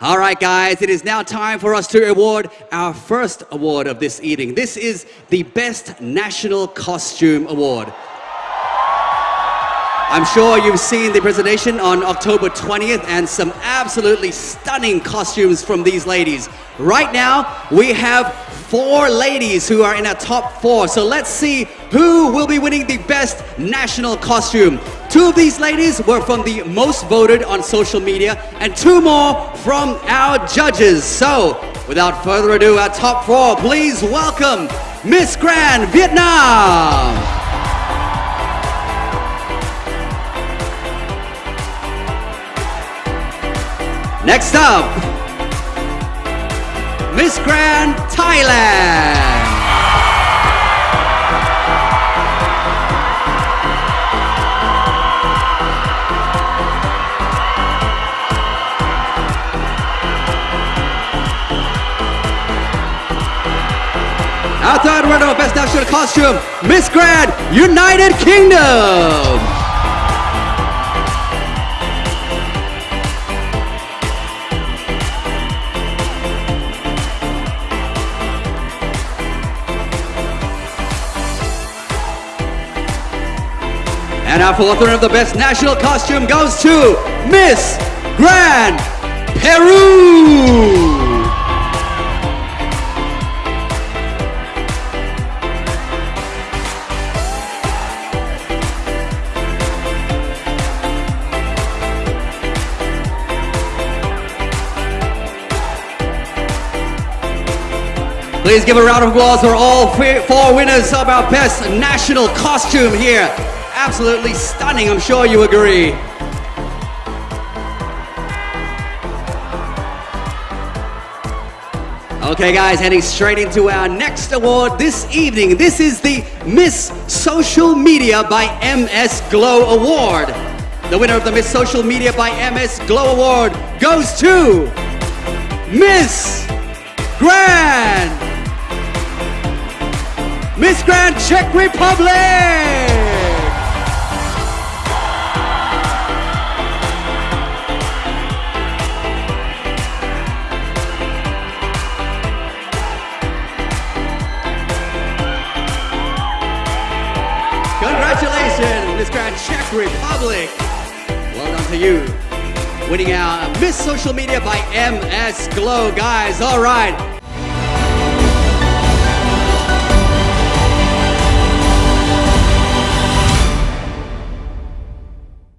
All right, guys, it is now time for us to award our first award of this evening. This is the Best National Costume Award. I'm sure you've seen the presentation on October 20th and some absolutely stunning costumes from these ladies. Right now, we have four ladies who are in our top four. So let's see who will be winning the best national costume. Two of these ladies were from the most voted on social media and two more from our judges. So without further ado, our top four, please welcome Miss Grand Vietnam. Next up, Miss Grand Thailand. Our third winner of Best National Costume, Miss Grand United Kingdom. And our fourth winner of the best national costume goes to Miss Grand Peru. Please give a round of applause for all four winners of our best national costume here absolutely stunning, I'm sure you agree. Okay guys, heading straight into our next award this evening. This is the Miss Social Media by MS Glow Award. The winner of the Miss Social Media by MS Glow Award goes to Miss Grand. Miss Grand Czech Republic. Miss Grand Czech Republic. Well done to you. Winning our Miss Social Media by MS Glow. Guys, all right.